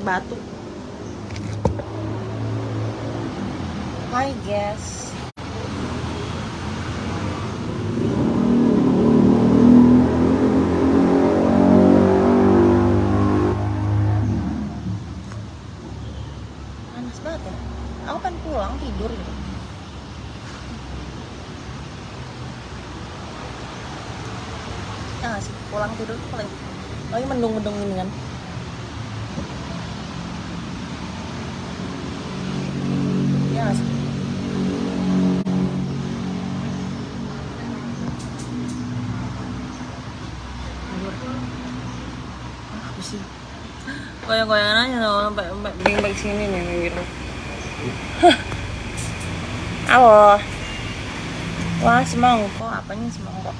batu. Panas banget ya. Pulang tidur gitu. Ya pulang tidur paling lagi mendung-mendung ini kan goyang-goyangan aja loh sampai sampai bing sini nih gitu Halo. Wah, semangkok. Apanya semangkok?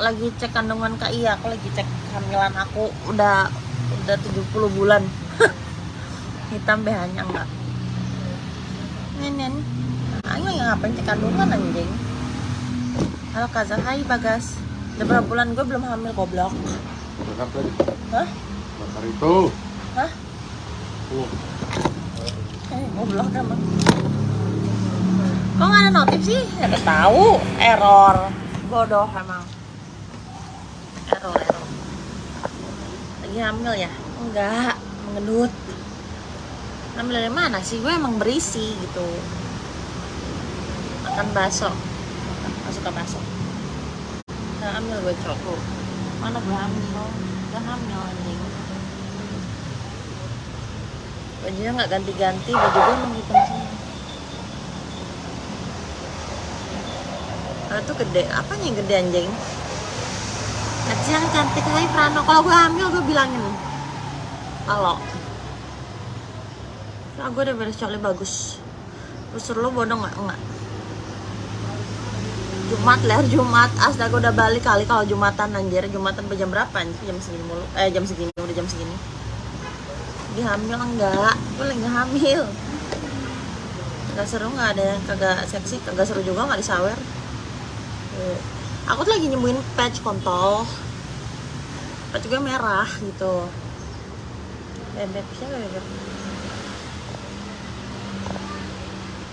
Lagi cek kandungan Kak Iya, aku lagi cek kehamilan aku udah udah 70 bulan. Hitam BH-nya enggak. Nenen. Ayo yang ngapain cek kandungan anjing? Halo Kazan, hai Bagas. Udah berapa bulan gue belum hamil goblok. Bakar tadi. Hah? Bakar itu. Hah? Tuh. Eh, goblok emang. Kok nggak ada notif sih? Ya udah tahu, error. Bodoh emang. Error, error. Lagi hamil ya? Enggak, mengendut. Hamil dari mana sih? Gue emang berisi gitu. Makan bakso. Masuk ke bakso. Nah, hamil gue cowok. Mana gue hamil? Gak hamil anjing bajunya nggak ganti-ganti baju gue emang hitam semua Kalau tuh gede, apanya yang gede anjing? Kecil yang cantik, hai Prano Kalau gue hamil gue bilangin Kalau Soalnya gue udah beres bagus Terus lu bodoh nggak? Enggak Jumat leher Jumat. Astaga udah balik kali kalau Jumatan anjir. Jumatan jam berapa anjir? Jam segini mulu. Eh jam segini, udah jam segini. Lagi hamil enggak. Gue lagi hamil nggak seru nggak ada yang kagak seksi kagak seru juga nggak disawer. Eh, aku tuh lagi nyembuhin patch kontol. Patch gue merah gitu. Bebek siapa bebek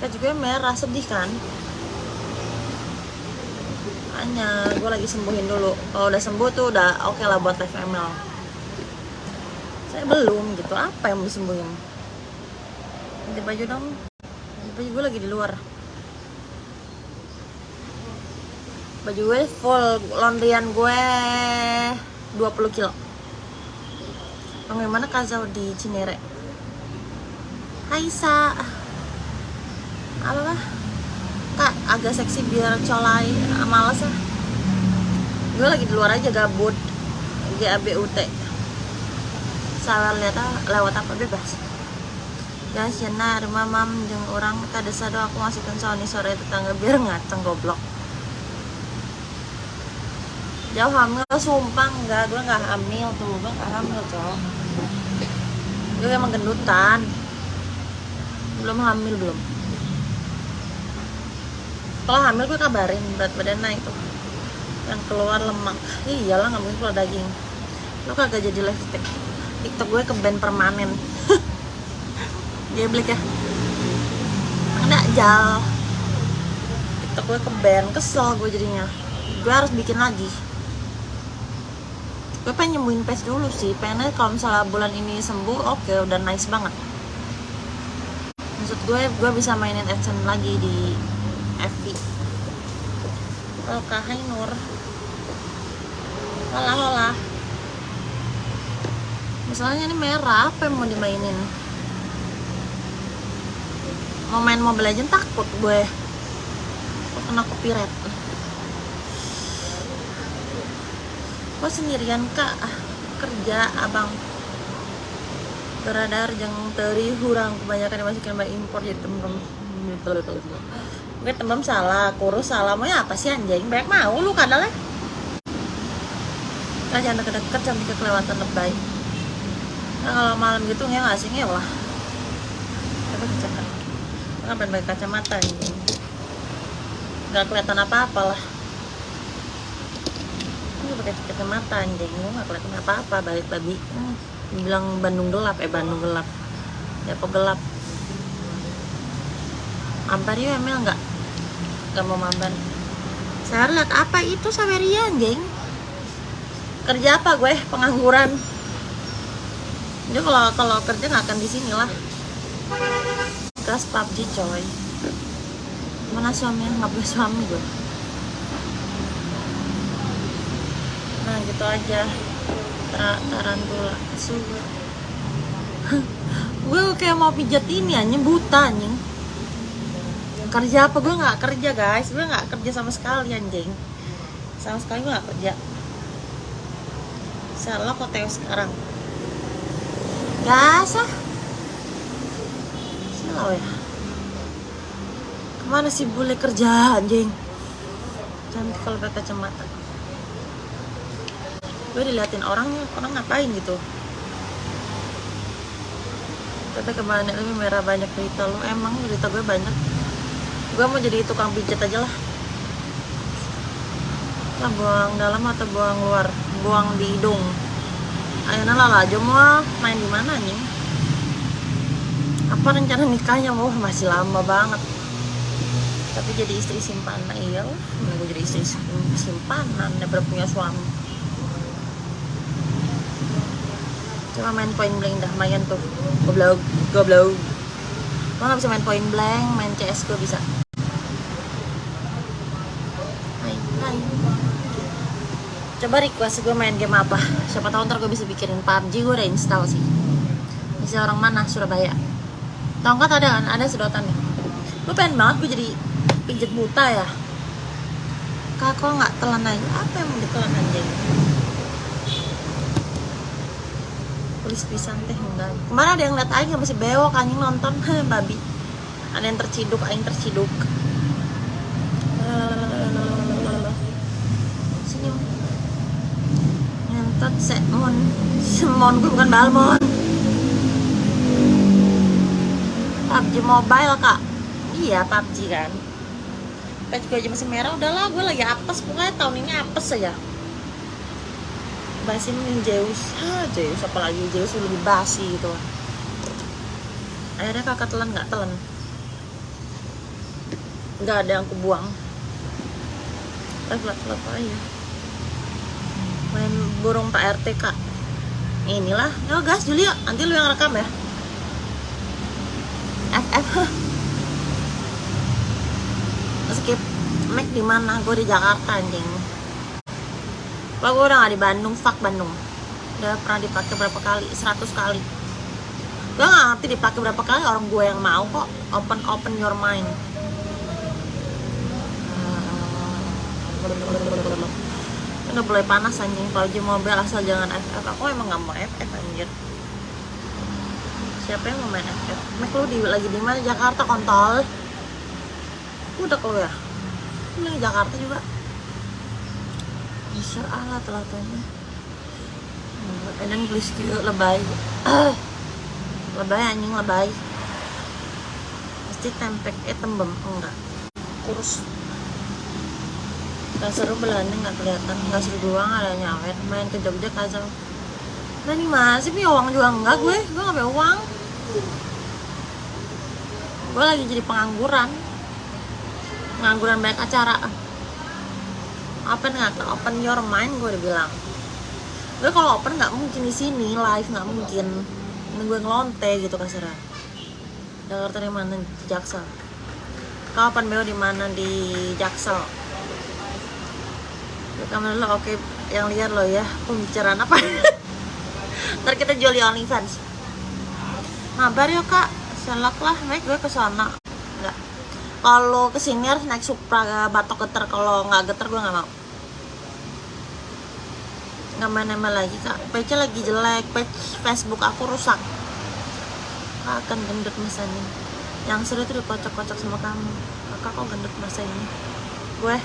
patch gue merah sedih kan hanya gue lagi sembuhin dulu. Kalau udah sembuh tuh udah oke lah buat live saya belum gitu. Apa yang mau disembuhin? Ganti baju dong. Baju gue lagi di luar. Baju gue full. Laundryan gue 20 kilo. Bagaimana Kazau di Cinere? Hai Sa. Apa lah kak agak seksi biar colai ah gue lagi di luar aja gabut. GABUT salah lihat ah, lewat apa bebas. Ya siana rumah mam jeung orang tak desa doa aku ngasihkan Sony sore tetangga biar ngaceng goblok. Jauh hamil sumpah enggak gue nggak hamil tuh gue nggak hamil cowok. Gue emang gendutan. Belum hamil belum kalau hamil gue kabarin berat badan naik tuh. Yang keluar lemak. Iyalah nggak mungkin keluar daging. Lo kagak jadi live stick. TikTok gue ke band permanen. Geblek ya Enggak jal. TikTok gue ke band. Kesel gue jadinya. Gue harus bikin lagi. Gue pengen nyembuhin pes dulu sih. Pengennya kalau misalnya bulan ini sembuh Oke udah nice banget. Maksud gue gue bisa mainin Adsense lagi di FB Oke, hai Nur. Hola, hola. Misalnya ini merah, apa yang mau dimainin? Mau main Mobile Legends takut gue. Kok kena copyright. Kok sendirian kak? Kerja abang. Beradar jeng teri hurang. Kebanyakan dimasukin mbak impor jadi temen Gue tembem salah, kurus salah. Mau apa sih anjing? Banyak mau lu kadalnya Nah, jangan deket-deket sampai kelewatan lebay. Nah kalau malam gitu nggak nggak sih? Lah tapi kecil ngapain pakai kacamata ini nggak kelihatan apa-apa lah gue pakai kacamata anjing. Nggak kelihatan apa apa balik babi hmm, bilang Bandung gelap eh Bandung gelap. Depok gelap. Ampar yuk Emil nggak nggak mau maban saya lihat apa itu Saweria anjing kerja apa gue? Pengangguran. Dia kalau kalau kerja nggak akan di sini lah. Gas PUBG coy. Mana suaminya nggak punya suami gue? Nah gitu aja. Tara, tarantula sugar gue kayak mau pijat ini anjing. Buta anjing kerja apa? Gue nggak kerja guys. Gue nggak kerja sama sekali anjing. Sama sekali gue nggak kerja. Salah kok Teo sekarang. Gas ah. Salah ya. Ke mana sih bule kerja anjing? Cantik kalau pakai kacamata. Gue diliatin orangnya orang ngapain gitu? Kata ke mana? Lebih merah banyak berita lu. Emang berita gue banyak gue mau jadi tukang pijat aja lah. Lah buang dalam atau buang luar? Buang di hidung. Ayo lah aja mau main di mana nih apa rencana nikahnya mau? Masih lama banget. Tapi jadi istri simpanan. Iya lah gue jadi istri simpanan daripada punya suami. Cuma main point blank dah main tuh. Goblok goblok. Gue gak bisa main point blank main CS gue bisa hai hai coba request gue main game apa? Siapa tahu ntar gue bisa bikinin PUBG gue udah install sih. Bisa orang mana? Surabaya. Tongkat ada kan? Ada sedotan nih. Gue pengen banget gue jadi pijet buta ya. Kak kok nggak telan aja? Apa yang mau ditelan anjing tulis pisan teh enggak kemarin ada yang lihat aing masih bewok anjing nonton. Babi. Ada yang terciduk aing terciduk senyum nyentot semon semon gue bukan balmon PUBG mobile kak. Iya PUBG kan. Page gue aja masih merah udahlah gue lagi apes. Pokoknya tahun ini apes aja. Basin Zeus. Ha Zeus apalagi Zeus lebih basi gitu. Akhirnya kakak telan nggak telan. Nggak ada yang kubuang. Telat telat aja main burung Pak RT kak. Inilah. Yo gas Juli yuk nanti lu yang rekam ya. FF skip Mac di mana? Gue di Jakarta anjing. Wah gue udah gak di Bandung, fuck Bandung. Udah pernah dipakai berapa kali? 100 kali. Gue gak ngerti dipakai berapa kali orang gue yang mau kok. Open open your mind Udah mulai panas anjing. Kalau di mobil asal jangan FF Aku emang gak mau FF anjir. Siapa yang mau main FF? Mek lu di, lagi di mana? Jakarta kontol. Udah Lu di Jakarta juga. Bisa ala telatanya dan gelis lebay. Lebay anjing lebay. Pasti tempek eh tembem enggak. Kurus gak seru belanda nggak kelihatan nggak seru doang ada nyawet main ke Jogja kacau. Nah ini masih punya uang juga? Enggak gue. Gue nggak punya uang. Gue lagi jadi pengangguran. Pengangguran banyak acara. Open nggak? Open your mind gue udah bilang. Gue kalau open nggak mungkin di sini live nggak mungkin. Ini gue ngelonte gitu kasarnya. Jakarta di mana? Jaksel. Kau open beo? Di mana? Di Jaksel lo oke yang liar lo ya pembicaraan apa? Ntar kita jual di OnlyFans. Mabar yuk kak. Selak lah naik gue ke sana. Nggak. Kalau ke sini harus naik Supra batok geter. Kalau nggak geter gue nggak mau. Nggak main-main lagi kak. Page lagi jelek. Page Facebook aku rusak. Akan gendut masa ini. Yang seru itu dikocok-kocok sama kamu. Kakak kok gendut masa ini? Gue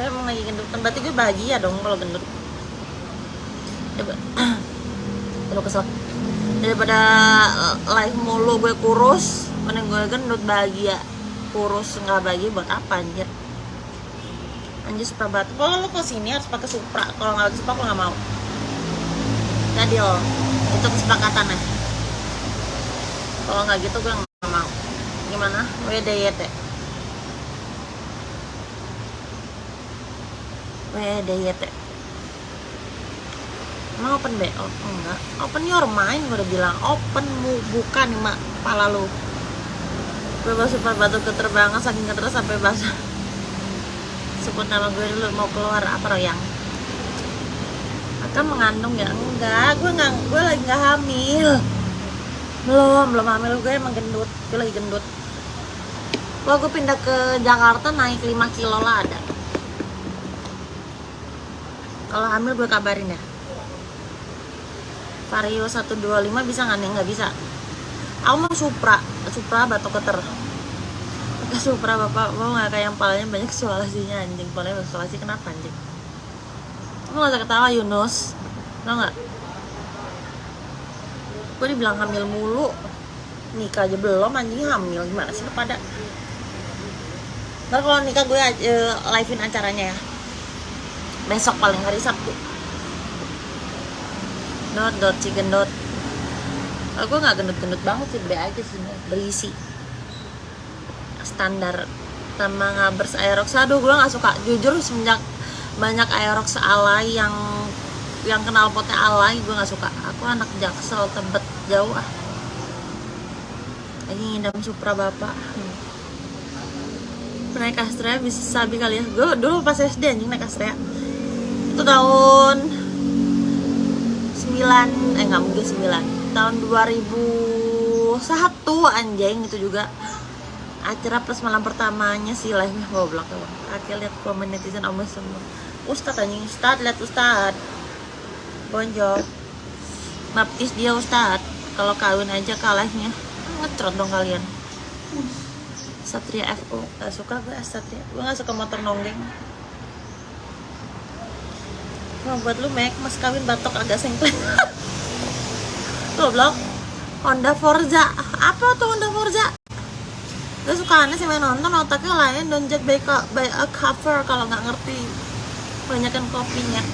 gue emang lagi gendut berarti gue bahagia dong kalau gendut. Kesel. Daripada live mulu gue kurus mending gue gendut bahagia. Kurus nggak bahagia buat apa anjir? Anjir Supra batu kalau lu ke sini harus pakai Supra. Kalau nggak Supra aku nggak mau. Nggak deal itu kesepakatan ya kalau nggak gitu gue nggak mau. Gimana? WDYT WDYT Emang open BO? Oh, enggak. Open your mind gue udah bilang. Open mu bukan mak Kepala lu. Gue baru super batu keterbangan Saking keterus sampai basah Sebut nama gue dulu Mau keluar apa royang? Akan mengandung ya? Enggak Gue nggak Gue lagi nggak hamil. Belum Belum hamil Gue emang gendut. Gue lagi gendut. Kalau gue pindah ke Jakarta Naik 5 kilo lah ada Kalau hamil gue kabarin ya Vario 125 bisa nggak nih? Nggak bisa. Aku mau Supra, Supra batok keter. Pakai Supra bapak mau nggak kayak yang palanya banyak sualasinya anjing. Palanya banyak sualasi kenapa anjing? Kamu nggak usah ketawa Yunus, tau nggak? Gue dibilang hamil mulu, nikah aja belum anjing hamil gimana sih lu pada? Ntar kalau nikah gue uh, livein acaranya ya. Besok paling hari Sabtu. Dot dot dot. Oh, gue nggak gendut-gendut banget sih be aja sih berisi standar. Sama ngabers aerox. Aduh gue nggak suka. Jujur semenjak banyak aerox alay yang yang kenal potnya alay gue nggak suka. Aku anak jaksel tebet jauh ah. Lagi ngidam supra bapak. Hmm. naik Astrea bisa sabi kali ya? Gue dulu pas SD anjing naik Astrea itu tahun 9 eh nggak mungkin 9 tahun 2001 anjing itu juga. Acara plus malam pertamanya si live goblok tuh. Akhir lihat komen netizen omes semua. Ustad anjing ustad lihat ustad. Bonjol. Baptis dia ustad. Kalau kawin aja kalahnya. Ngetrot dong kalian. Satria FO gak suka gue Satria? Gue gak suka motor nonggeng Wah buat lu Mac, mas kawin batok agak sengklek Goblok. Honda Forza. Apa tuh Honda Forza? Gue suka aneh sih main nonton otaknya lain Don't judge by, by a cover kalau nggak ngerti Banyakan kopinya.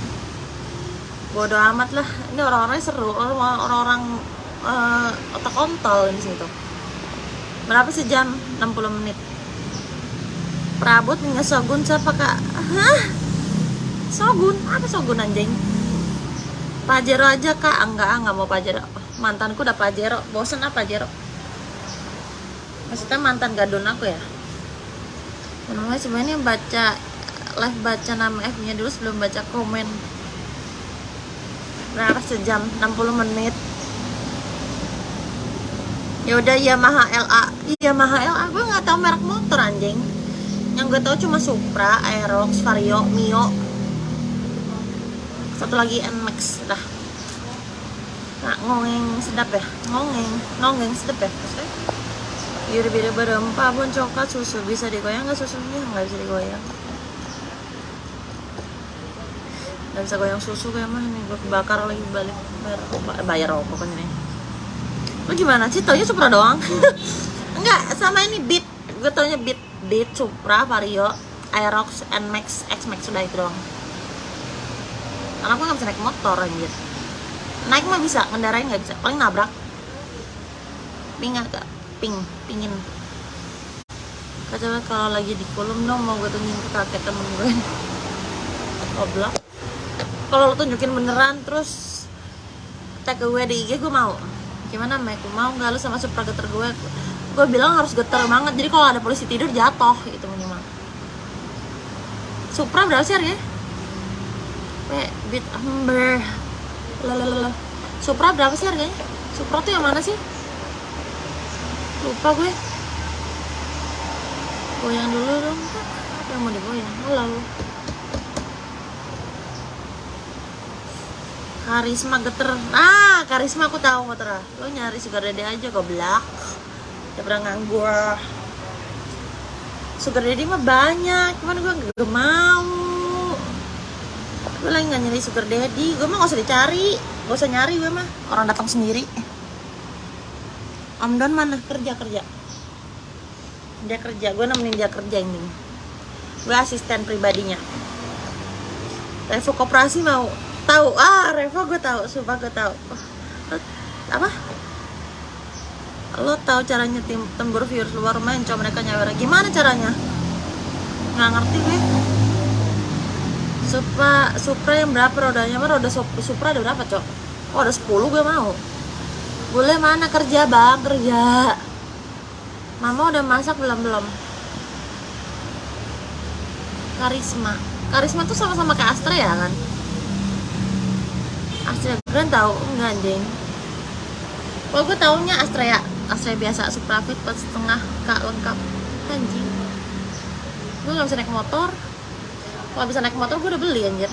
Bodoh amat lah. Ini orang-orangnya seru. Orang-orang uh, otak kontol di situ. Berapa sih jam? 60 menit. Prabut Sogun siapa kak? Hah? Sogun, apa Sogun anjing? Pajero aja kak, enggak, enggak mau Pajero Mantanku udah Pajero, bosen apa Pajero? Maksudnya mantan gadun aku ya? Namanya sebenarnya baca live baca nama F nya dulu sebelum baca komen Berapa sejam? 60 menit ya udah Yamaha LA Yamaha LA gue nggak tahu merek motor anjing yang gue tahu cuma Supra, Aerox, Vario, Mio satu lagi Nmax dah. Nah, ngongeng sedap ya? Ngongeng ngongeng sedap ya? Maksudnya? Yuri beda berempat pun coklat susu. Bisa digoyang nggak susunya nggak bisa digoyang. Nggak bisa goyang susu kayak mana nih? Gue bakar lagi balik. Bayar, bayar rokok kan ini. Lu gimana sih? Taunya Supra doang. Enggak sama ini Beat. Gue taunya Beat. Beat Supra Vario Aerox Nmax Xmax sudah itu doang karena aku nggak bisa naik motor anjir. Naik mah bisa ngendarain nggak bisa. Paling nabrak. Ping agak ping pingin. Coba kalau lagi di kolom dong mau gue tunjukin ke kakek temen gue goblok. Kalau lo tunjukin beneran terus tag gue di IG gue mau. Gimana Mek? Mau nggak? Lu sama supra geter gue gue bilang harus geter banget. Jadi kalau ada polisi tidur jatuh itu minimal. Supra berapa sih harganya Weh, bit amber. Lalalala Supra berapa sih harganya? Supra tuh yang mana sih? Lupa gue. Goyang dulu dong Yang mau digoyang? Halo Karisma geter. Ah, karisma aku tahu motor. Lo nyari sugar daddy aja goblok Udah pernah nganggur. Sugar daddy mah banyak Cuman gue gak mau gue lagi nggak nyari sugar daddy gue mah gak usah dicari. Gak usah nyari gue mah. Orang datang sendiri. Om Don mana? Kerja kerja. Dia kerja. Gue nemenin dia kerja ini. Gue asisten pribadinya. Revo koperasi mau tahu. Ah Revo gue tahu. Sumpah gue tahu. Lo- apa? Lo tahu caranya tim tembur viewers luar main coba mereka nyawer gimana caranya? Nggak ngerti gue Supra Supra yang berapa rodanya? Mah roda Sup- Supra ada berapa cok? Oh ada 10 gue mau. Boleh mana? Kerja bang kerja. Mama udah masak belum belum? Karisma. Karisma tuh sama-sama kayak Astra ya kan? Astra keren tahu enggak anjing. Kalau gue taunya Astra ya Astra biasa Suprafit pas setengah kak lengkap. Anjing. Gue nggak bisa naik motor kalau bisa naik motor gue udah beli anjir.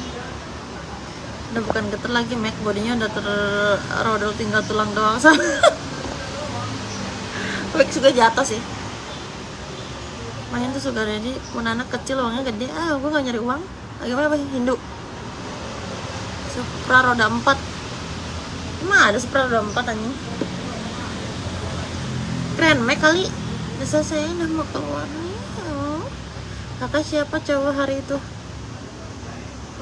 Udah bukan geter lagi Mac. Bodinya udah terrodol tinggal tulang doang Mac juga jatuh sih. Main tuh jadi punya anak kecil uangnya gede. Ah gue gak nyari uang. Lagi apa Hindu. Supra roda 4 emang ada Supra roda 4 anjing? Keren Mac kali. Desa saya udah mau keluar nih kakak siapa cowok hari itu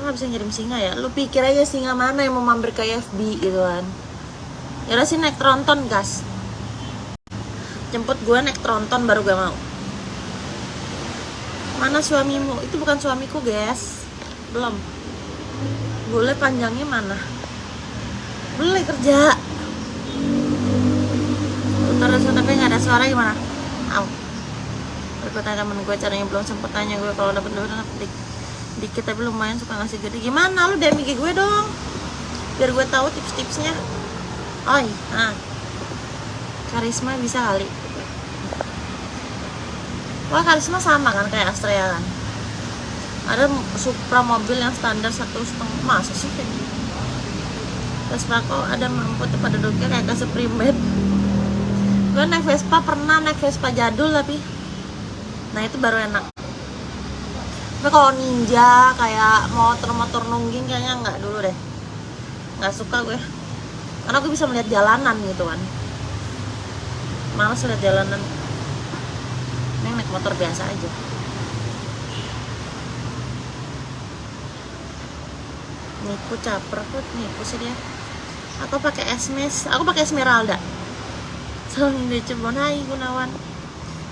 Lo gak bisa ngirim singa ya? Lu pikir aja singa mana yang mau mampir ke FB gitu kan. Ya udah sih naik tronton gas. Jemput gue naik tronton baru gue mau. Mana suamimu? Itu bukan suamiku guys belum. Boleh panjangnya mana? Boleh kerja. Utara tapi nggak ada suara gimana? Au. tanya temen gue caranya belum sempet tanya gue kalau dapet dapet dik, dikit tapi lumayan suka ngasih gede. Gimana? Lu DM gue dong. Biar gue tahu tips-tipsnya. Oi nah karisma bisa kali. Wah karisma sama kan kayak Astrea kan? Ada Supra mobil yang standar satu setengah. Masa sih kayak gitu? Vespa kok ada mampu tuh pada duduknya kayak kasih primet. Gue naik Vespa pernah naik Vespa jadul tapi. Nah itu baru enak Tapi kalau ninja kayak motor-motor nungging kayaknya nggak dulu deh. Nggak suka gue. Karena gue bisa melihat jalanan gitu kan. Males lihat jalanan. Ini naik motor biasa aja. Nipu caper kok nipu sih dia. Aku pakai esmes aku pakai esmeralda. Selalu di Cirebon Gunawan.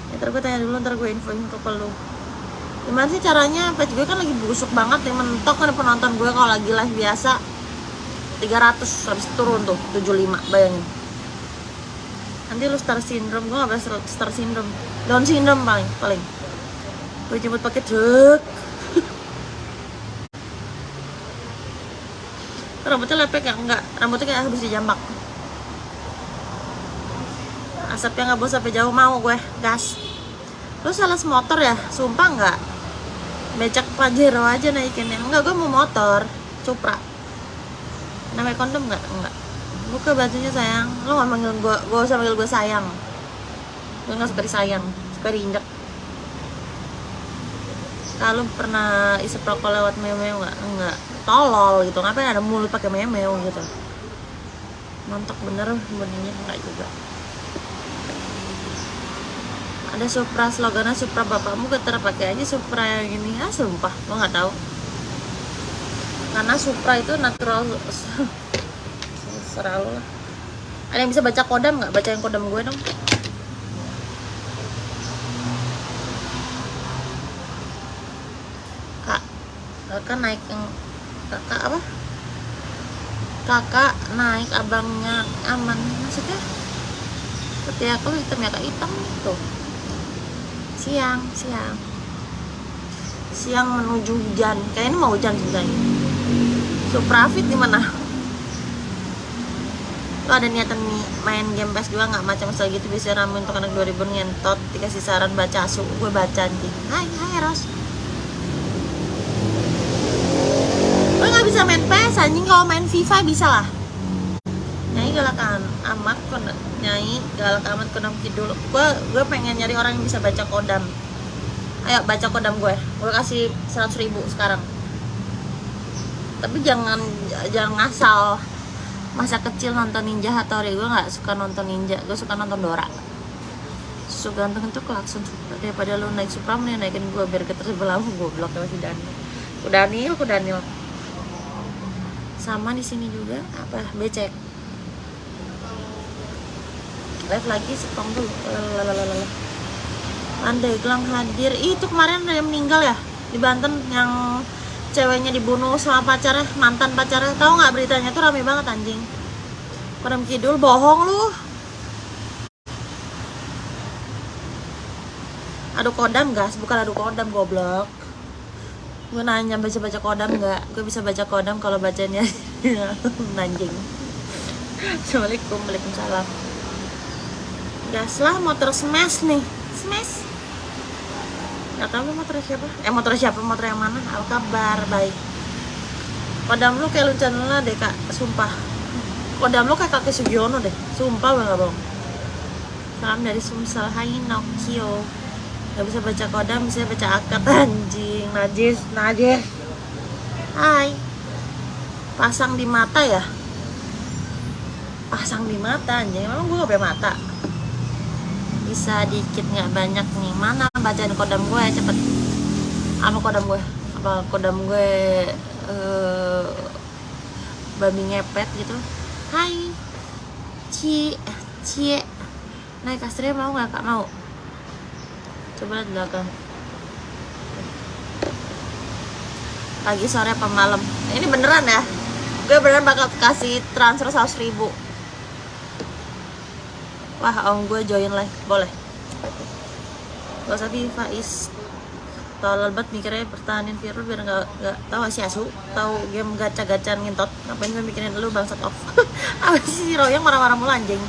Ya ntar gue tanya dulu ntar gue info info ke lu gimana sih caranya? Page gue kan lagi busuk banget yang mentok kan penonton gue kalau lagi live biasa. 300 habis turun tuh 75 bayangin. Nanti lu star syndrome gue gak pernah star syndrome. Down syndrome paling paling. Gue jemput pakai truk rambutnya lepek ya? Enggak rambutnya kayak habis dijambak. Asapnya nggak bos sampai jauh mau gue gas. Lu salah motor ya? Sumpah nggak becak pajero aja naikinnya. Enggak gue mau motor Supra namanya kondom nggak enggak. Buka bajunya sayang. Lu nggak manggil gue gue usah manggil gue sayang. Gue nggak suka disayang suka diinjak. Kalau pernah isep rokok lewat meme nggak enggak. Tolol gitu. Ngapain ada mulut pakai meme gitu? Mantap bener bodinya enggak juga ada Supra slogannya Supra bapakmu getar pakai aja Supra yang ini. Ah sumpah gue nggak tahu. Karena Supra itu natural. Serah lu lah. Ada yang bisa baca kodam nggak? Baca yang kodam gue dong. Kak kakak naik yang kakak apa? Kakak naik abangnya aman. Maksudnya? Seperti aku hitam ya kak. Hitam tuh siang siang. Siang menuju hujan. Kayaknya mau hujan sebenarnya Suprafit di mana? Lo ada niatan nih main game PS2 nggak? Macam sekali gitu bisa rame untuk anak 2000 ngentot. Dikasih saran baca asu gue baca anjing hai hai Ros lo nggak bisa main PS anjing. Kalau main FIFA bisa lah galakan amat nyai galak amat kodam kidul. Gue gue pengen nyari orang yang bisa baca kodam. Ayo baca kodam gue gue kasih 100 ribu sekarang. Tapi jangan jangan ngasal masa kecil nonton Ninja Hattori. Gue nggak suka nonton Ninja. Gue suka nonton Dora. So ganteng itu klakson Supra daripada lu naik Supra mending naikin gue biar ketersebelah gue blok sama si Daniel. Ku Daniel ku Daniel. Sama di sini juga. Apa? Becek live lagi setong dulu. Pandeglang hadir Ih, itu kemarin ada yang meninggal ya di Banten yang ceweknya dibunuh sama pacarnya mantan pacarnya tahu nggak beritanya tuh rame banget anjing Padam Kidul bohong lu adu kodam gas bukan adu kodam goblok gue nanya baca baca kodam nggak gue bisa baca kodam kalau bacanya nanjing assalamualaikum waalaikumsalam gas lah motor smash nih. Smash? Nggak tahu motor siapa. Eh motor siapa? Motor yang mana? Apa kabar? Baik. Kodam lu kayak luncan lah deh kak. Sumpah. Kodam lu kayak kakek Sugiono deh. Sumpah nggak bohong. Salam dari Sumsel. Hai Nokio. Gak bisa baca kodam, bisa baca akad. Anjing Najis, najis. Hai. Pasang di mata ya? Pasang di mata anjing, emang gue gak punya mata Bisa dikit nggak banyak nih. Mana bacaan kodam gue? Cepet. Apa kodam gue? Apa kodam gue eh Babi ngepet gitu? Hai. Cie Cie Naik Astria mau nggak kak? Mau. Coba lihat belakang. Pagi sore apa malam? Ini beneran ya? Gue beneran bakal kasih transfer 100 ribu wah om gue join live. Boleh? Gak usah Faiz. Tolol banget mikirnya pertahanin Virul biar gak, gak tau gak sih asu. Tahu game gacha-gacaan ngintot. Ngapain gue mikirin lu bangsat off? Apa sih si Royong marah-marah mulu anjing?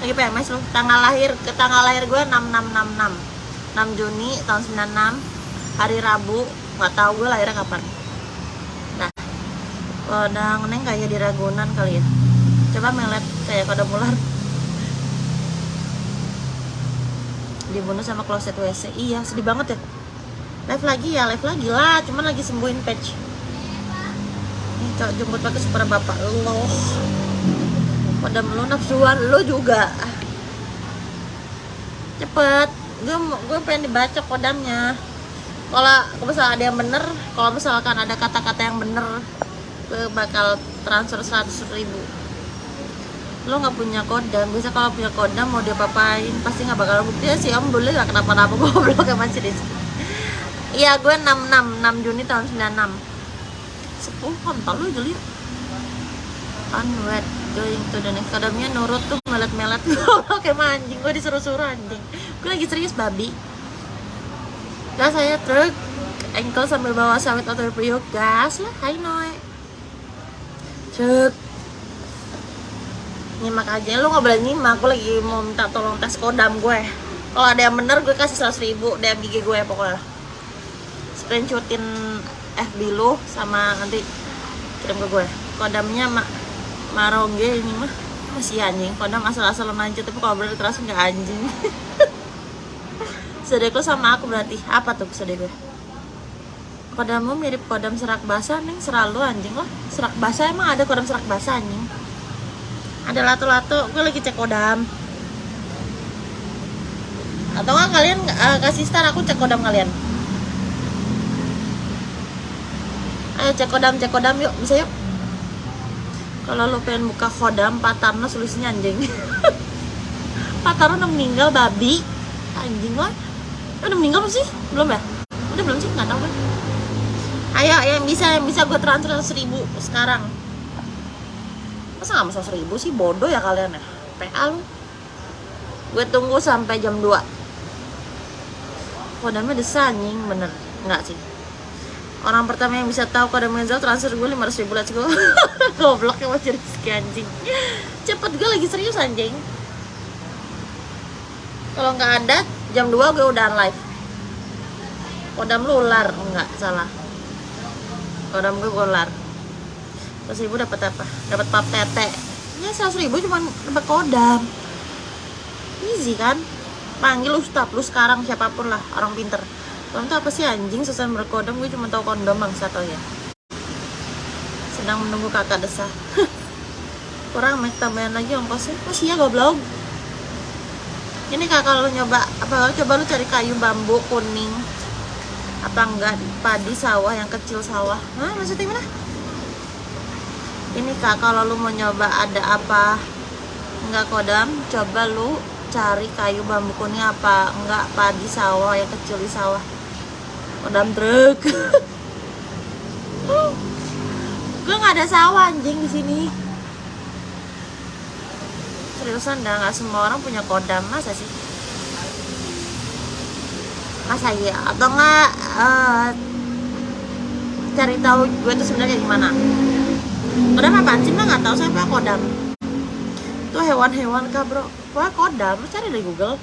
Lagi PMS lu. Tanggal lahir ke tanggal lahir gue 6666 6 Juni tahun 96 hari Rabu. Nggak tahu gue lahirnya kapan. Nah kodang neng kayak di Ragunan kali ya. Coba melet kayak kodam ular dibunuh sama kloset WC iya sedih banget ya. Live lagi ya live lagi lah. Cuman lagi sembuhin patch ini jemput pakai super bapak lo. Kodam lu nafsuan lo juga. Cepet. Gue gue pengen dibaca kodamnya. Kalau misalnya ada yang bener kalau misalkan ada kata-kata yang bener gue bakal transfer 100 ribu lo nggak punya kodam. Bisa kalau punya kodam mau dia papain pasti nggak bakal bukti. Ya sih om boleh nggak kenapa-napa? Kayak masih di iya gue 66 6 Juni tahun 96 10 kontol lu jeli. Unwed going to the next. Kodamnya nurut tuh melet-melet. Kayak anjing gue disuruh-suruh anjing. Gue lagi serius babi. Gas saya truk engkel sambil bawa sawit atau priuk gas lah hai noe. Truk nyimak aja. Lu nggak boleh nyimak. Gue lagi mau minta tolong tes kodam gue. Kalau ada yang bener gue kasih 100 ribu DM IG gue ya pokoknya. Screenshotin FB lu sama nanti kirim ke gue. Kodamnya mak marongge ini mah. Masih anjing. Kodam asal-asalan aja tapi kalau bener terasa nggak anjing. Sedek lo sama aku berarti. Apa tuh sedek gue kodammu mirip kodam serak basah nih seralu anjing lo serak basah emang ada kodam serak basah anjing ada lato-lato gue lagi cek kodam. Atau nggak kalian uh, kasih star aku cek kodam kalian. Ayo cek kodam cek kodam yuk bisa yuk? Kalau lo pengen buka kodam Pak Tarno solusinya anjing. Pak Tarno udah meninggal babi. Anjing lo udah meninggal sih? Belum ya? Udah belum sih? Nggak tahu kan ayo yang bisa yang bisa gue transfer seribu sekarang masa nggak mau seribu sih? Bodoh ya kalian ya. PA lu. Gue tunggu sampai jam 2 kodamnya desa anjing? Bener. Nggak sih. Orang pertama yang bisa tahu kode Menzel transfer gue 500 ribu let's go. Goblok ya masih rezeki anjing. Cepet gue lagi serius anjing. Kalau nggak ada jam 2 gue udah live. Kodam lu ular enggak salah. Kodam gue ular terus ibu dapat apa? Dapat pap tete. Ya seratus ribu cuma dapat kodam. Easy kan? Panggil ustad lu sekarang siapa pun lah orang pinter. Kamu tuh apa sih anjing? Susah berkodam gue cuma tahu kondom bangsa tau ya. Sedang menunggu kakak desah. Kurang make tambahan lagi ongkosnya. Oh sih ya goblok. Ini kak kalau lu nyoba apa coba lu cari kayu bambu kuning apa enggak? Padi sawah yang kecil sawah. Hah, maksudnya gimana ini kak kalau lu mau nyoba ada apa? Enggak kodam. Coba lu cari kayu bambu kuning apa enggak padi sawah yang kecil di sawah. Kodam truk. Gue nggak ada sawah anjing di sini? Seriusan dah nggak semua orang punya kodam. Masa sih? Masa iya? Atau enggak eh, cari tahu gue tuh sebenarnya gimana kodam apaan sih mbak nggak tahu saya apa kodam. Itu hewan-hewan kah bro? Wah kodam. Lu cari dari google.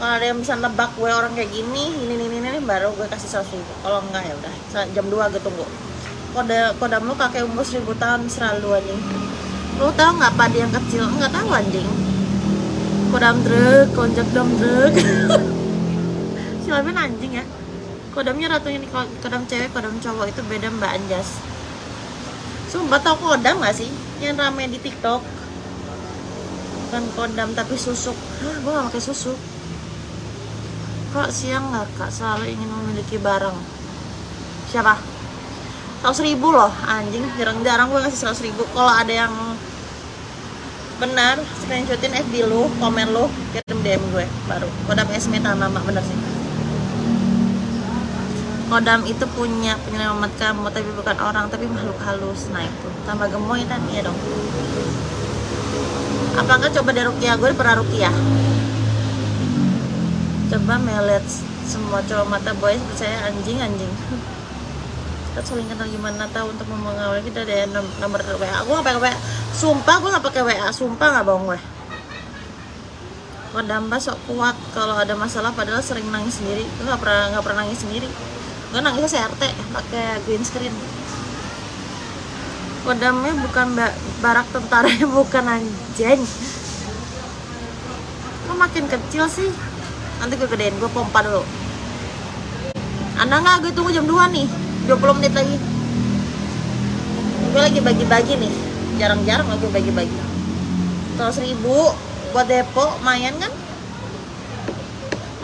Kalau ada yang bisa nebak gue orang kayak gini ini ini ini, ini baru gue kasih ribu. Kalau enggak ya udah. Jam 2 gue tunggu. Kode kodam lu kakek umur seribu tahun selalu anjing. Lu tahu nggak padi yang kecil? Nggak tahu anjing. Kodam truk konjak dam truk silaban anjing ya. Kodamnya ratunya di kodam cewek kodam cowok. Itu beda mbak Anjas Sumpah tau kodam gak sih? Yang rame di tiktok. Bukan kodam tapi susuk. Hah gue gak pakai susuk. Kak siang gak kak? Selalu ingin memiliki barang. Siapa? 100 ribu loh. Anjing jarang-jarang gue ngasih 100 ribu. Kalau ada yang benar screenshotin FB lu, komen lu kirim DM gue baru. Kodam tanah nama bener sih Kodam itu punya penyelamat kamu tapi bukan orang tapi makhluk halus. Nah itu. Tambah gemoy kan? Iya dong. Apa enggak coba dari rukiah gue pernah rukiah coba melet semua cowok mata boys percaya anjing anjing. Kita saling kenal gimana tahu untuk mengawal kita ada nom- nomor WA gue nggak pakai WA sumpah gue nggak pakai WA sumpah nggak bohong gue. Kodam sok kuat kalau ada masalah padahal sering nangis sendiri. Gue nggak pernah nggak pernah nangis sendiri gue nangisnya CRT pakai green screen. Kodamnya bukan ba- barak tentara bukan anjing. Kok makin kecil sih? Nanti gue gedein gue pompa dulu. Anda nggak? Gue tunggu jam 2 nih 20 menit lagi. Gue lagi bagi-bagi nih jarang-jarang lagi bagi-bagi. Terus ribu buat depo lumayan kan?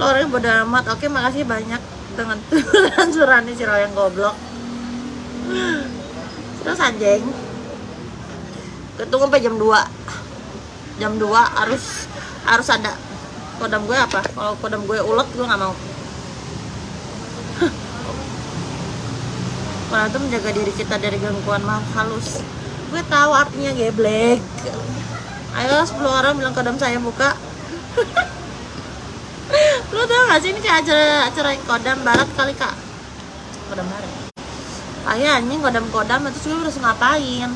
Lo orangnya bodo amat. Oke makasih banyak dengan transurannya si yang goblok. Terus anjing ketunggu sampai jam 2 jam 2 harus harus ada kodam gue apa? Kalau kodam gue ulet gue nggak mau. Kalau itu menjaga diri kita dari gangguan makhluk halus. Gue tahu artinya geblek. Ayo 10 orang bilang kodam saya buka lu tau gak sih ini kayak acara acara kodam barat kali kak? Kodam barat? Ayo anjing kodam kodam itu gue harus ngapain?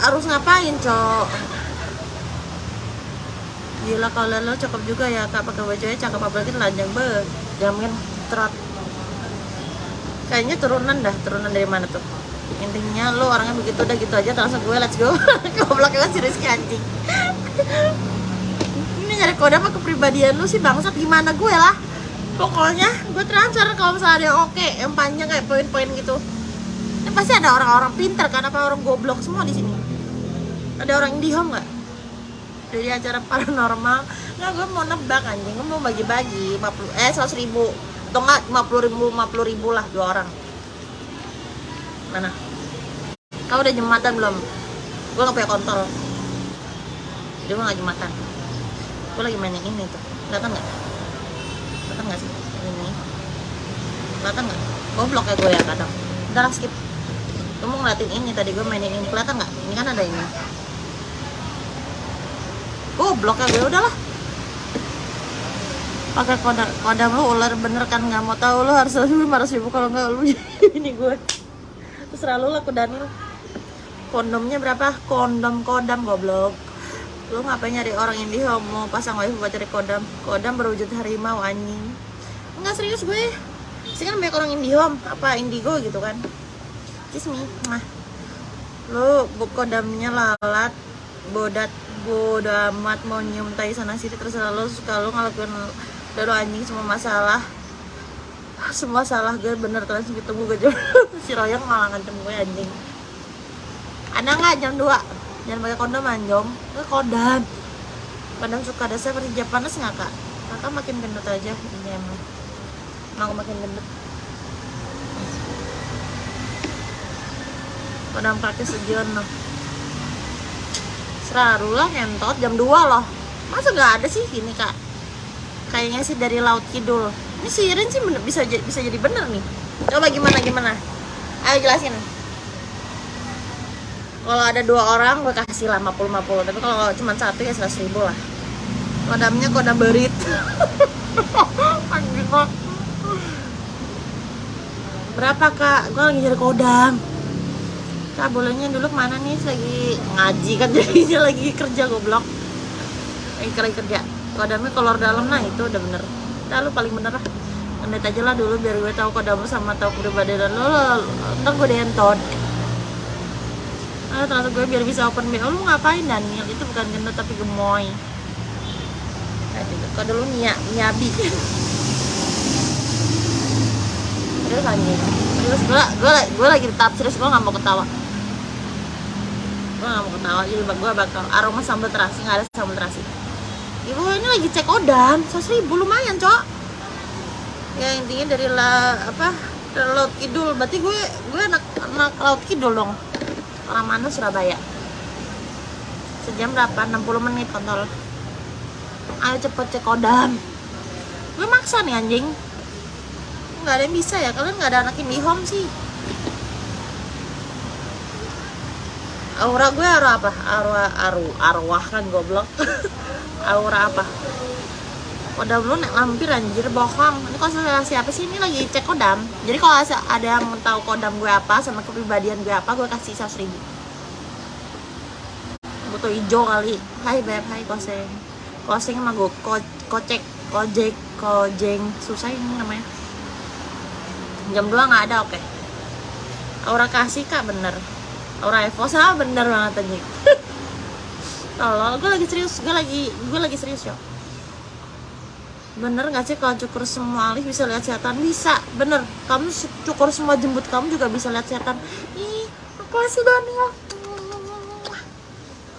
Harus ngapain cok? Gila kalau lo cakep juga ya kak pakai bajunya cakep apalagi telanjang be. Jamin trot. Kayaknya turunan dah turunan dari mana tuh? Intinya lo orangnya begitu udah gitu aja langsung gue let's go. Goblok banget si Rizky anjing ini nyari kode apa kepribadian lu sih bangsat? Gimana gue lah? Pokoknya gue transfer kalau misalnya ada yang oke yang panjang kayak poin-poin gitu. Ini pasti ada orang-orang pinter kan apa orang goblok semua di sini? Ada orang indihome nggak? Dari acara paranormal. Nggak gue mau nebak anjing. Gue mau bagi-bagi 50 eh 100 ribu. Atau enggak 50 ribu 50 ribu lah dua orang. Mana? Kau udah jembatan belum? Gue nggak punya kontol. Jadi gue nggak jembatan gue lagi main yang ini tuh. Kelihatan nggak? Kelihatan nggak sih? Ini? Kelihatan nggak? Goblok ya gue ya kadang udah lah skip. Gue mau ngeliatin ini tadi gue mainin ini. Kelihatan nggak? Ini kan ada ini. Goblok ya gue udahlah. Pakai kodam kodam lu ular bener kan? Nggak mau tahu lu harus lima ratus ribu kalau nggak lu ini gue terserah lu lah Daniel kondomnya berapa? Kondom kodam goblok lu ngapain nyari orang indie homo pasang wifi buat cari kodam? Kodam berwujud harimau anjing. Enggak serius gue. Sih kan banyak orang indie home apa indigo gitu kan? Kiss me. Nah. Lu kodamnya lalat bodat bodo amat mau nyium tai sana sini terserah lu. Suka lu ngelakuin lu anjing semua masalah. Semua salah gue bener. Kalian segitu gue si Royong malah ngancem gue anjing. Ada nggak? Jam 2 jangan pakai kondom anjong itu kodam Padahal suka ada seperti Japanes nggak kak? Kakak makin gendut aja ini emang. Mau makin gendut. Padahal praktis sejion loh. Selalu lah ngentot jam 2 loh. Masa nggak ada sih ini kak? Kayaknya sih dari laut kidul. Ini sirin sih bisa bisa jadi bener nih. Coba gimana gimana? Ayo jelasin. Kalau ada dua orang gue kasih lah 50-50 Tapi kalau cuma satu ya 100 ribu lah. Kodamnya kodam berit. Berapa kak? Gue lagi nyari kodam. Kak bolehnya dulu ke mana nih? Lagi ngaji kan jadinya lagi kerja goblok. Lagi kerja kerja. Kodamnya kolor dalam nah itu udah bener. Udah lu paling bener lah. Ngedet aja lah dulu biar gue tahu kodam lu sama tahu kepribadian lu lo, Ntar gue dientot Ah, ternyata gue biar bisa open BO lu ngapain Daniel? Itu bukan gendut tapi gemoy. Kok dulu Nia. Niabi terus anjing terus gue gue gue lagi tahap serius. Gue nggak mau ketawa. Gue nggak mau ketawa. Jadi gue bakal aroma sambal terasi nggak ada sambal terasi. Ibu ini lagi cek odam. Seratus ribu lumayan cok. Ya intinya dari la apa? Laut kidul. Berarti gue gue anak anak laut kidul dong orang mana Surabaya. Sejam berapa? 60 menit kontol. Ayo cepet cek kodam. Gue maksa nih anjing. Nggak ada yang bisa ya? Kalian nggak ada anak home sih. Aura gue aura apa? Aura aru arwah kan goblok. Aura apa kodam lu nek lampir anjir bohong. Ini konsultasi apa sih? Ini lagi cek kodam. Jadi kalau ada- yang tahu kodam gue apa sama kepribadian gue apa gue kasih 100 ribu. Butuh hijau kali. Hai beb. Hai koseng. Koseng sama gue ko kocek. Kojek kojeng. Susah ini namanya. Jam 2 nggak ada oke. Aura kasih kak bener. Aura evo sama bener banget anjing. Tolol gue lagi serius. Gue lagi gue lagi serius yo bener nggak sih kalau cukur semua alis bisa lihat setan? Bisa. Bener. Kamu cukur semua jembut kamu juga bisa lihat setan. Ih apa sih Daniel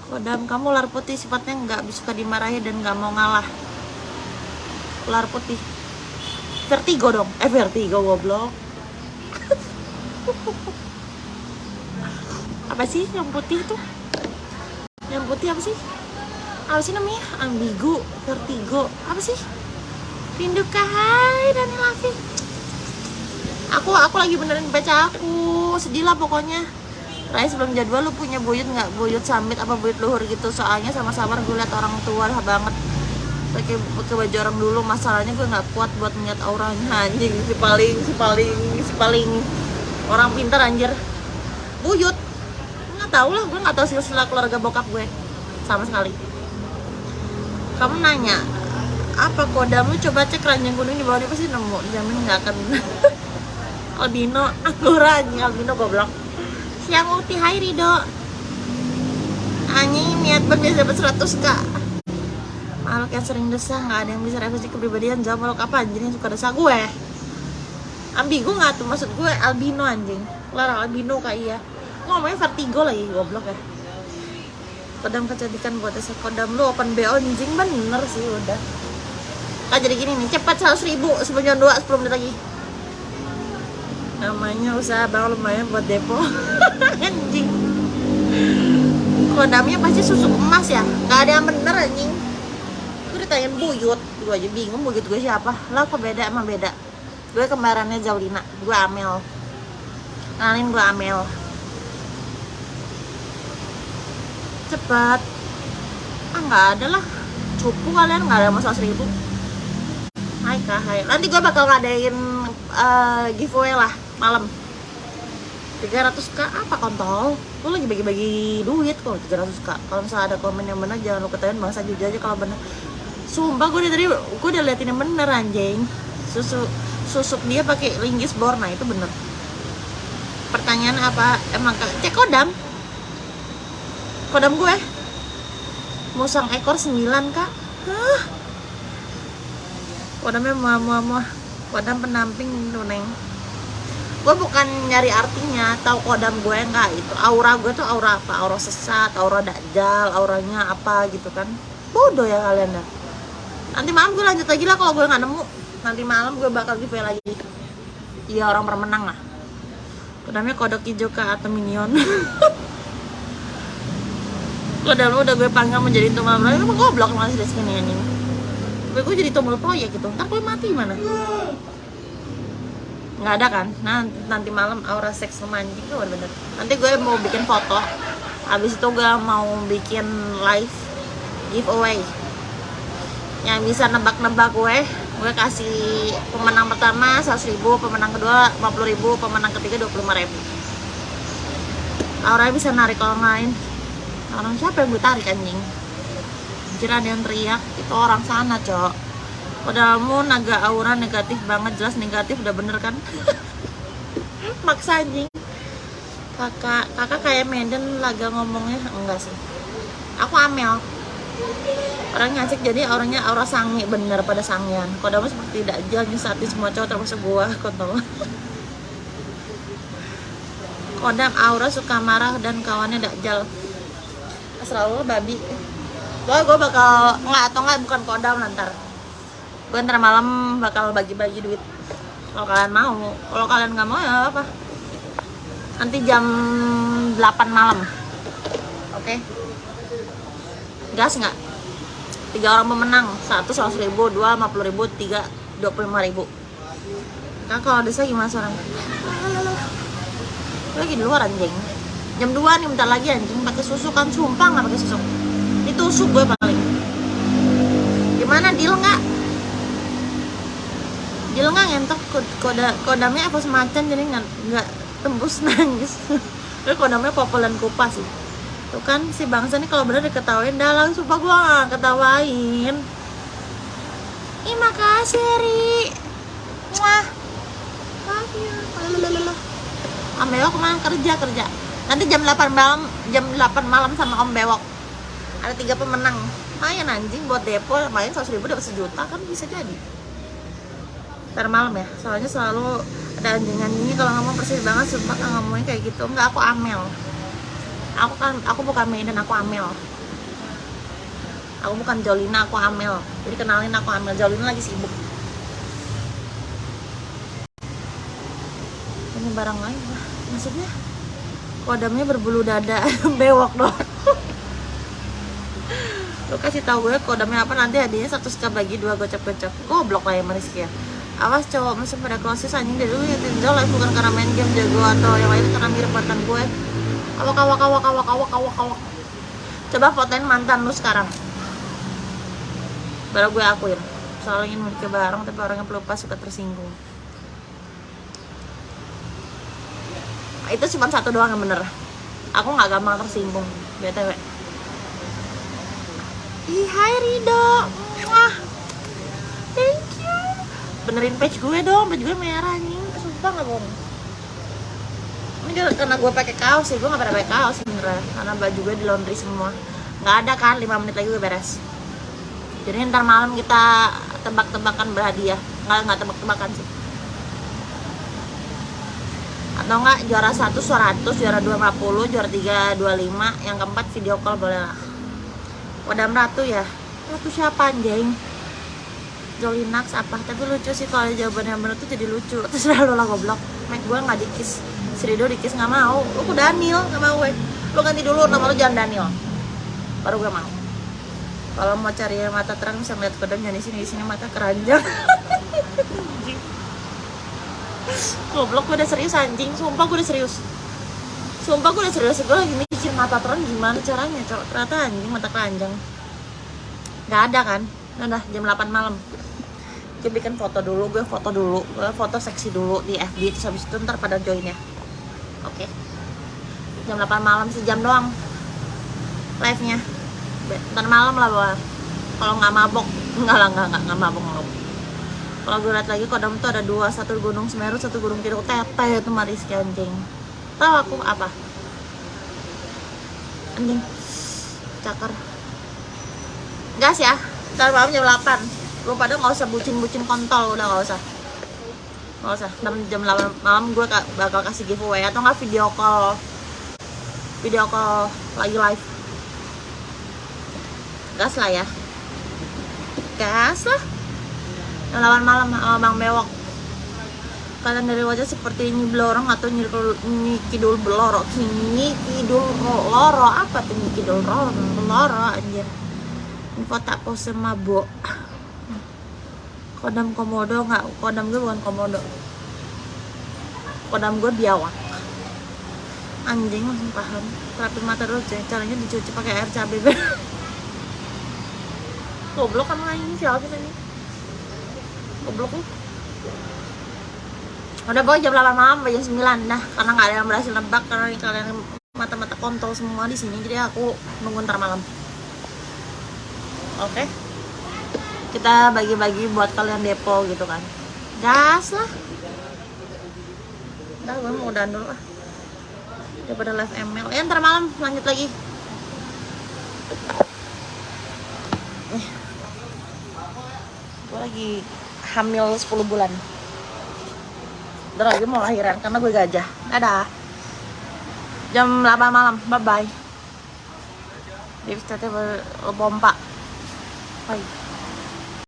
kodam kamu ular putih sifatnya nggak suka dimarahi dan nggak mau ngalah? Ular putih. Vertigo dong. Eh vertigo goblok. Apa sih yang putih tuh yang putih apa sih? Apa sih namanya? Ambigu. Vertigo. Apa sih rindu hai Daniel Afif aku aku lagi benerin baca aku. Sedih lah pokoknya. Rai sebelum jadwal lu punya buyut nggak? Buyut summit apa buyut luhur gitu? Soalnya sama-sama gue liat orang tua lah banget. Pakai pakai baju orang dulu. Masalahnya gue nggak kuat buat ngeliat auranya anjing. Si paling si paling si paling orang pintar anjir. Buyut. Nggak tahu lah. Gue nggak tahu silsilah keluarga bokap gue. Sama sekali. Kamu nanya apa kodamu coba cek ranjang kuning di bawah dia pasti nemu. Jamin nggak akan albino. Aku anjing albino goblok. Siang uti hai Rido. Anjing niat banget dapat 100 kak makhluk yang sering desah nggak ada yang bisa revisi kepribadian. Jawab makhluk apa anjing? Yang suka desah gue. Ambigu nggak tuh? Maksud gue albino anjing. Lara albino kak iya. Ngomongnya vertigo lagi goblok ya. Kodam kecantikan buat desa kodam lu open BO anjing. Bener sih udah Kak jadi gini nih cepat 100 ribu sebelum jam 2 10 menit lagi. Namanya usaha bang lumayan buat depo. Anjing. Kodamnya pasti susu emas ya? Nggak ada yang bener anjing. Gue ditanyain buyut. Gue aja bingung buyut gue siapa. Lah kok beda? Emang beda. Gue kembarannya Zaulina. Gue Amel. Kenalin gue Amel. Cepat. Ah nggak ada lah. Cupu kalian nggak ada masalah seribu Hai kak, hai. Nanti gue bakal ngadain eh, giveaway lah malam. 300k apa kontol? Lu lagi bagi-bagi duit kok 300k. Kalau misalnya ada komen yang benar jangan lu ketahuin bangsa jujur aja kalau benar. Sumpah gue dari tadi gue udah liatin yang bener anjing. Susu susuk dia pakai linggis borna itu bener. Pertanyaan apa? Emang kak cek kodam? Kodam gue musang ekor 9 kak. Hah? Kodamnya muah muah muah kodam penamping itu neng. Gue bukan nyari artinya tahu kodam gue enggak itu. Aura gue tuh aura apa? Aura sesat aura dakjal auranya apa gitu kan. Bodoh ya kalian dah. Nanti malam gue lanjut lagi lah kalau gue nggak nemu. Nanti malam gue bakal giveaway lagi. Iya orang permenang lah. Namanya kodok hijau kak atau minion. Kodam udah gue panggil menjadi tumbal proyek emang goblok masih di sini anjing Tapi gue jadi tumbal proyek gitu. Ntar gue mati gimana? Nggak ada kan? Nah nanti malam aura seks sama anjing tuh bener. Nanti gue mau bikin foto. Habis itu gue mau bikin live giveaway. Yang bisa nebak-nebak gue gue kasih pemenang pertama 100 ribu pemenang kedua 50 ribu pemenang ketiga 25 ribu. Aura bisa narik orang lain. Orang siapa yang gue tarik anjing Anjir ada yang teriak itu orang sana cok. Padamu naga aura negatif banget jelas negatif udah bener kan? Maksa anjing. Kakak kakak kayak Medan laga ngomongnya enggak sih. Aku Amel. Orang ngasik jadi orangnya aura sangi bener pada sangian kodamu seperti tidak jalan di semua cowok termasuk gua kontol kodam aura suka marah dan kawannya dakjal selalu babi gua gua bakal nggak atau nggak bukan kodam nanti gue ntar malam bakal bagi-bagi duit. Kalau kalian mau kalau kalian nggak mau ya apa nanti jam 8 malam. Oke? Gas nggak? Tiga orang pemenang. Satu seratus ribu dua lima puluh ribu tiga dua puluh lima ribu. Kan kalau desa gimana seorang Gue lagi di luar anjing. Jam 2 nih bentar lagi anjing. Pakai susu kan sumpah nggak pakai susu ditusuk gue paling. Gimana deal nggak? Deal nggak ngentok koda kodamnya apa semacam jadi nggak tembus nangis? Tapi kodamnya populer kupas sih. Tuh kan si bangsa nih kalau bener diketawain dalam sumpah gue nggak ketawain. Ih makasih Ri. Wah. Lalalala. Om Bewok ke mana? Kerja kerja. Nanti jam 8 malam jam 8 malam sama Om Bewok ada tiga pemenang. Lumayan anjing buat depo main 100 ribu dapat sejuta kan bisa jadi. Ntar malam ya soalnya selalu ada anjingan ini kalau ngomong persis banget sumpah kan ngomongnya kayak gitu. Enggak aku Amel. Aku kan aku bukan Medan aku Amel. Aku bukan Jolina aku Amel. Jadi kenalin aku Amel. Jolina lagi sibuk. Ini barang lain maksudnya kodamnya berbulu dada bewok dong lu kasih tahu gue kodamnya apa nanti hadiahnya satu sekali bagi dua gocap gocap goblok lah ya Mariski ya awas cowok mesin pada closes anjing dari dulu ya tinjau live bukan karena main game jago atau yang lain karena mirip mantan gue. Awak awak awak awak awak awak awak. Coba fotoin mantan lu sekarang. Baru gue akuin. Soalnya ingin memiliki barang tapi orangnya pelupa suka tersinggung. Itu cuma satu doang yang bener. Aku nggak gampang tersinggung btw Ih, hai Rido. Wah, thank you. Benerin page gue dong page gue merah nih sumpah nggak bohong. Ini karena gue pakai kaos sih gue nggak pernah pakai kaos sebenernya karena baju gue di laundry semua. Nggak ada kan 5 menit lagi gue beres. Jadi ntar malam kita tebak-tebakan berhadiah. Nggak nggak tebak-tebakan sih. Atau enggak juara 1 100 juara 2 50 juara 3 25 yang keempat video call boleh lah Wadam Ratu ya? Ratu siapa anjing? Jolinax apa? Tapi lucu sih kalau jawaban yang bener tuh jadi lucu. Terserah lo lah goblok. Mac gue nggak dikis. Serido dikis nggak mau. Lu ke Daniel? Nggak mau gue lu ganti dulu nama lu jangan Daniel. Baru gue mau. Kalau mau cari mata terang bisa ngeliat kodamnya di sini. Di sini mata keranjang. Goblok gue udah serius anjing. Sumpah gue udah serius. Sumpah gue udah serius. Gue lagi mikir mata terang gimana caranya Cok. ternyata anjing mata keranjang. Nggak ada kan? Udah jam 8 malam. Gue bikin foto dulu gue foto dulu. Gue foto seksi dulu di FB terus habis itu ntar pada join ya. Oke. Jam 8 malam sejam doang. Live nya ntar malam lah bawah kalau nggak mabok nggak lah nggak nggak mabok mabok. Kalau gue lihat lagi kodam tuh ada dua satu gunung semeru satu gunung kidul. Tete itu mariski anjing. Tahu aku apa anjing. Cakar. Gas ya ntar malam jam 8 lu pada nggak usah bucin-bucin kontol udah nggak usah. Nggak usah. Ntar jam 8 malam gue ka- bakal kasih giveaway. Atau nggak video call. Video call lagi live. Gas lah ya. Gas lah. Jam 8 malam sama bang bewok kalian dari wajah seperti nyi belorong atau nyi, nyi kidul beloro nyi kidul ro- loro apa tuh nyi kidul loro? Loro anjir. Info tak pose mabok. Kodam komodo nggak kodam gue bukan komodo. Kodam gue biawak. Anjing langsung paham. Terapi mata dulu caranya dicuci pakai air cabai goblok kan ini siapa sih tadi goblok lu udah boy jam 8 malam jam 9 dah karena nggak ada yang berhasil nebak karena ini kalian mata-mata kontol semua di sini jadi aku nunggu ntar malam. Oke? Kita bagi-bagi buat kalian depo gitu kan. Gas lah. Udah gue mau udahan dulu lah. Daripada live ML ya ntar malam lanjut lagi. Eh. gue lagi hamil 10 bulan Udah lagi mau lahiran karena gue gajah. Dadah. Jam 8 malam bye bye Tete pompa bye